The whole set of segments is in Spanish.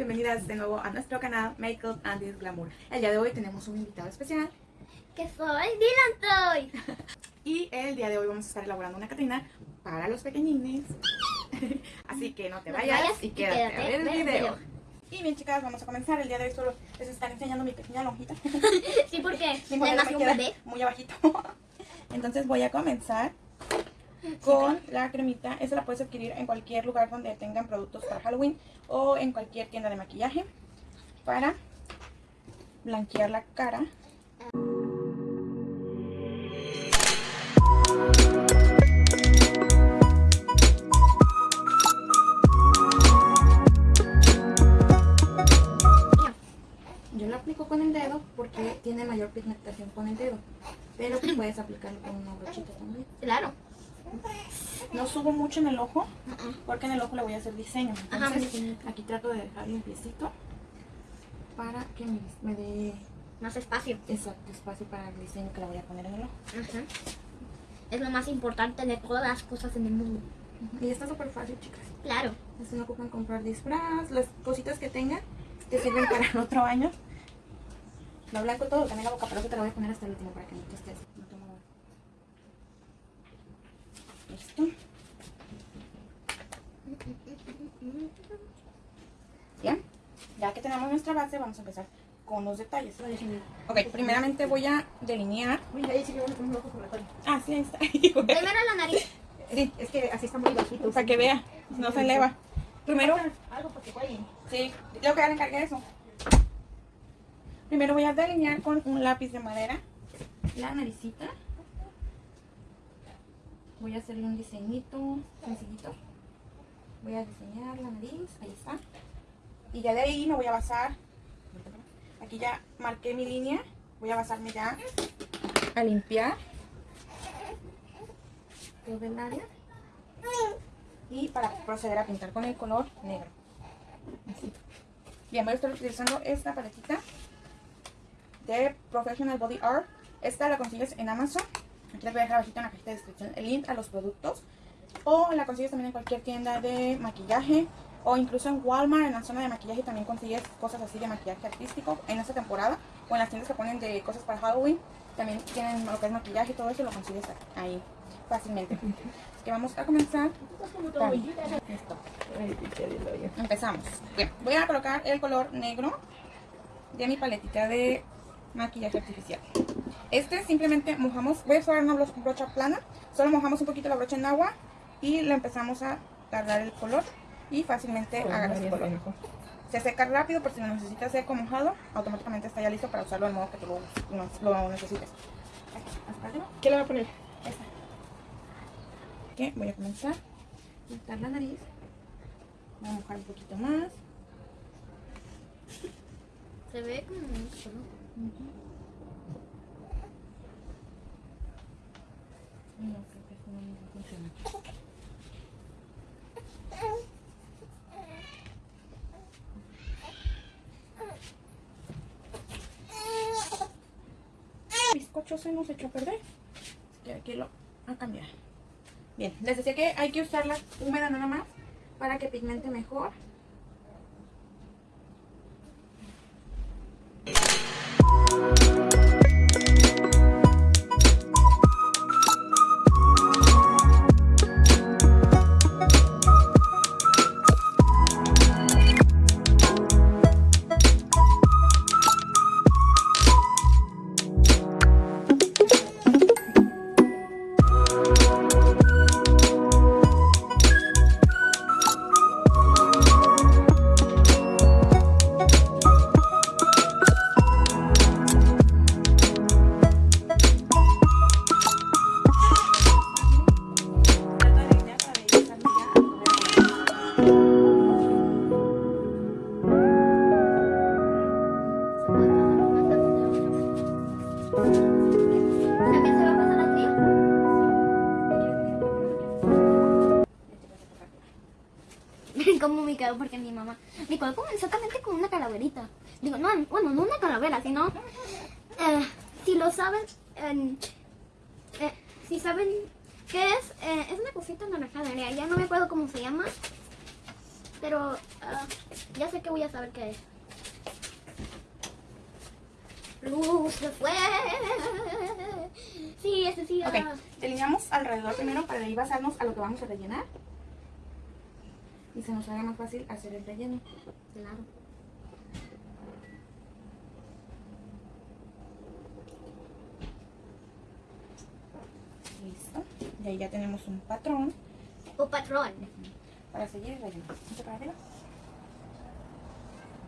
bienvenidas de nuevo a nuestro canal Makeup and Glamour. El día de hoy tenemos un invitado especial Que soy Dylan Toy. y el día de hoy vamos a estar elaborando una Catrina para los pequeñines. Así que no te No vayas, y y quédate, a ver el video. video. Y bien chicas, vamos a comenzar. El día de hoy solo les están enseñando mi pequeña lonjita. Sí, porque nació me un queda bebé. muy abajito. Entonces voy a comenzar con la cremita. Esta la puedes adquirir en cualquier lugar donde tengan productos para Halloween o en cualquier tienda de maquillaje para blanquear la cara. Yo lo aplico con el dedo porque tiene mayor pigmentación con el dedo. Pero puedes aplicarlo con una brochita también. Claro. No subo mucho en el ojo porque en el ojo le voy a hacer diseño. Entonces aquí trato de dejar limpiecito para que me, me dé Más espacio. exacto espacio para el diseño que le voy a poner en el ojo. Ajá. Es lo más importante de todas las cosas en el mundo. Y está súper fácil, chicas. Claro. Así no ocupan comprar disfraz, las cositas que tengan te sirven para el otro año. Lo blanco todo, también la boca, pero eso te la voy a poner hasta el último para que no te estés. No. Listo. Bien, ya que tenemos nuestra base, vamos a empezar con los detalles. Ok, primeramente voy a delinear. Mira, ahí sí que un ojo por la cola. Ah, sí, ahí está. Primero la nariz. Sí, Es que así está muy bajito. para que vea, no se eleva. Primero, Algo para que. Sí, yo que ya le encargué eso. Primero voy a delinear con un lápiz de madera la naricita. Voy a hacerle un diseñito sencillito. Voy a diseñar la nariz, ahí está. Y ya de ahí me voy a basar. Aquí ya marqué mi línea. Voy a basarme ya a limpiar el área. Y para proceder a pintar con el color negro. Así. Bien, voy a estar utilizando esta paletita de Professional Body Art. Esta la consigues en Amazon. Aquí les voy a dejar abajito en la cajita de descripción el link a los productos. O la consigues también en cualquier tienda de maquillaje. O incluso en Walmart, en la zona de maquillaje, también consigues cosas así de maquillaje artístico en esta temporada. O en las tiendas que ponen de cosas para Halloween. También tienen lo que es maquillaje y todo eso lo consigues ahí fácilmente. Así que vamos a comenzar. Empezamos. Voy a colocar el color negro de mi paletita de maquillaje artificial. Este simplemente mojamos, voy a usar una bro- brocha plana, solo mojamos un poquito la brocha en agua y le empezamos a agarrar el color y fácilmente agarras el color. Se seca rápido, por si lo necesitas seco mojado, automáticamente está ya listo para usarlo del modo que tú lo, lo necesites. Aquí. ¿Qué le va a poner? Esta. Voy a comenzar a pintar la nariz. Voy a mojar un poquito más. Se ve como mucho, ¿no? No, creo que eso no funciona. Bizcocho se nos echó a perder. Así que aquí lo a cambiar. Bien, les decía que hay que usarla húmeda nada más para que pigmente mejor. Como me quedo porque mi mamá me colocó exactamente con una calaverita. Digo, no, bueno, no una calavera, sino eh, si lo saben, eh, eh, si saben qué es, eh, es una cosita naranjada, ya no me acuerdo cómo se llama, pero ah, Ya sé que voy a saber qué es. Luz de fue. Sí, ese sí. Ok, era- delineamos alrededor primero para ahí basarnos a lo que vamos a rellenar. Y se nos haga más fácil hacer el relleno. Claro. Listo. Y ahí ya tenemos un patrón O patrón. para seguir el relleno. Mucho para arriba.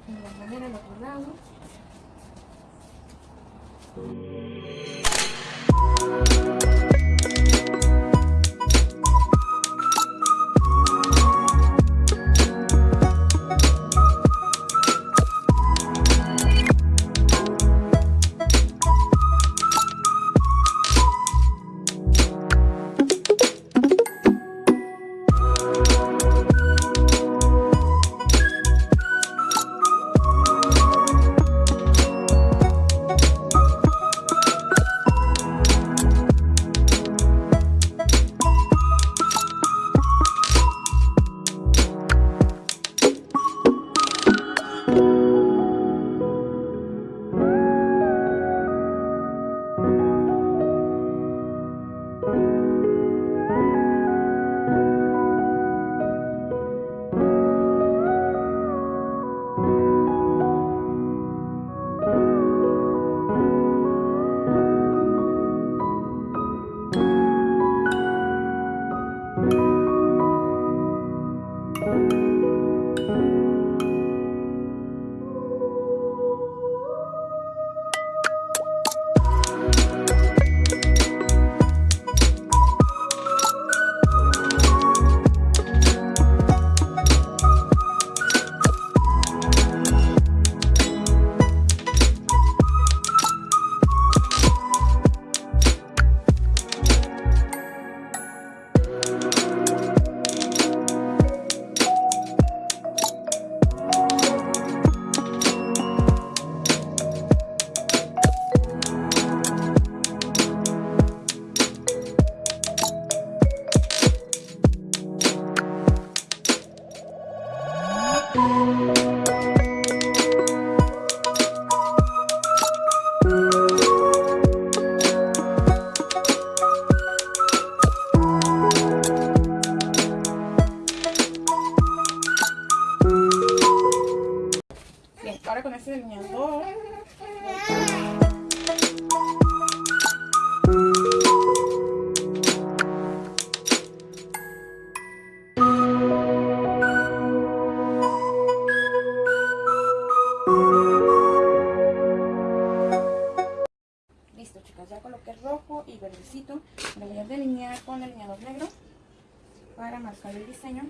De igual manera el otro lado. Listo, chicas, ya coloqué rojo y verdecito. Me voy a delinear con delineador negro para marcar el diseño.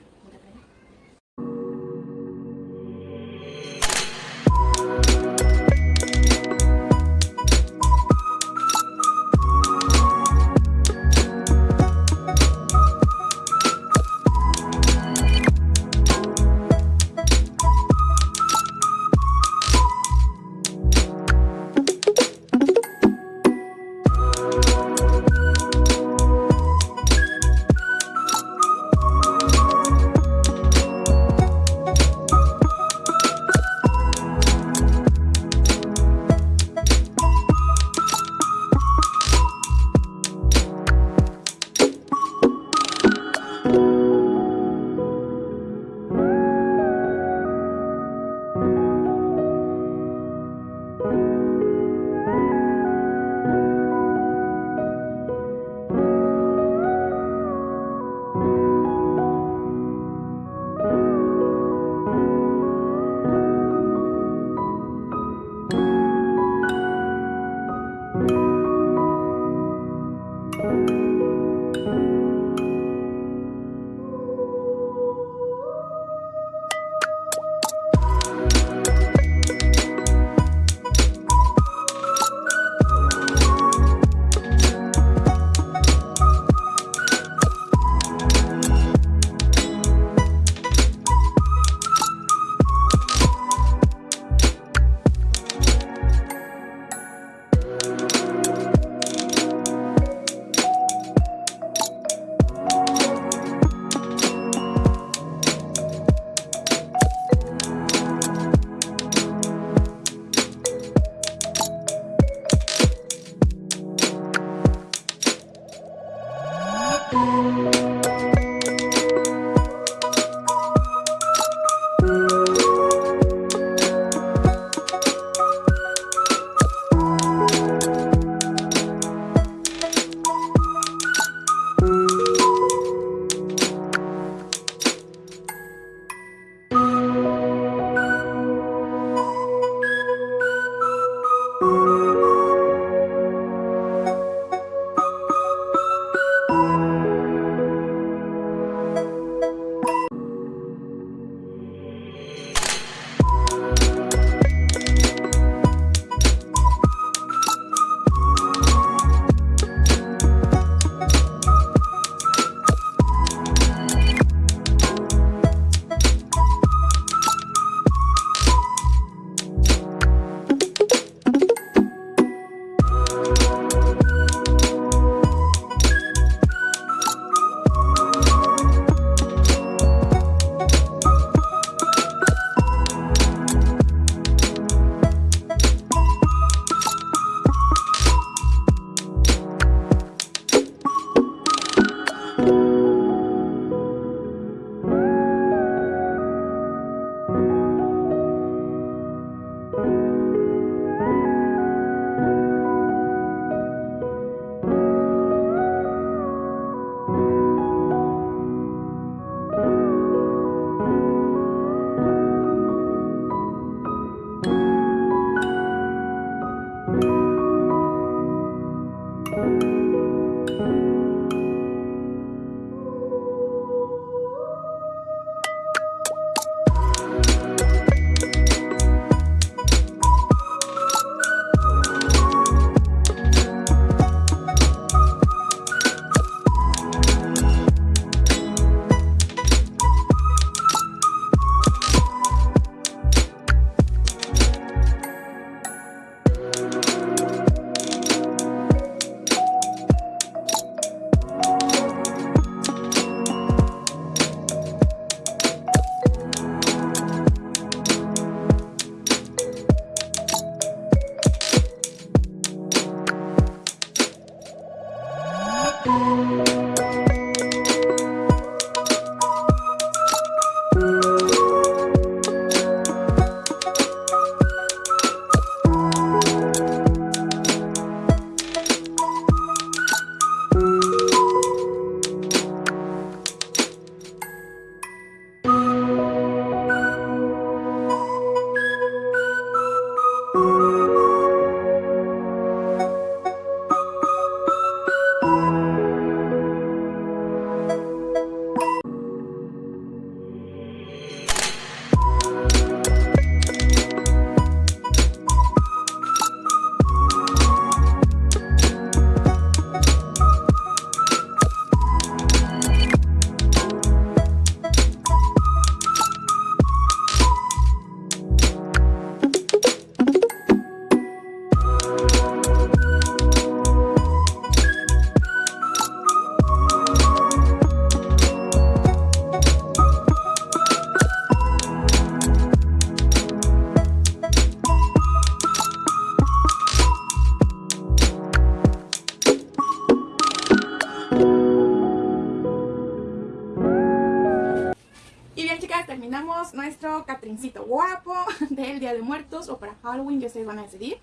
De Muertos o para Halloween, ya ustedes van a decidir.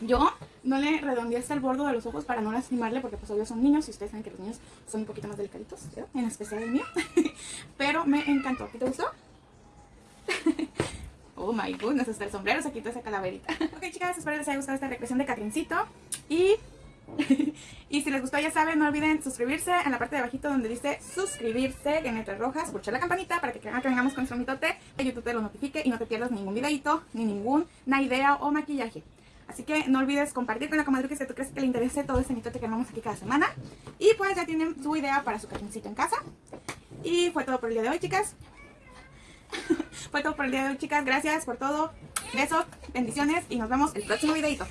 Yo no le redondeé hasta el borde de los ojos para no lastimarle porque pues obvio son niños y ustedes saben que los niños son un poquito más delicaditos, ¿verdad? en especial el mío. Pero me encantó. ¿Qué te gustó? Oh my goodness, hasta el sombrero se quitó esa calaverita. ok chicas, espero les haya gustado esta recreación de Catrincito. Y, y si les gustó ya saben, no olviden suscribirse en la parte de abajito donde dice suscribirse en letras rojas, pulsar la campanita para que cada que vengamos con nuestro mitote, que YouTube te lo notifique y no te pierdas ningún videito, ni ninguna idea o maquillaje. Así que no olvides compartir con la comadre que tú crees que le interese todo este mitote que armamos aquí cada semana. Y pues ya tienen su idea para su catrincito en casa. Y fue todo por el día de hoy, chicas. fue todo por el día de hoy, chicas. Gracias por todo. Besos, bendiciones y nos vemos el próximo videito.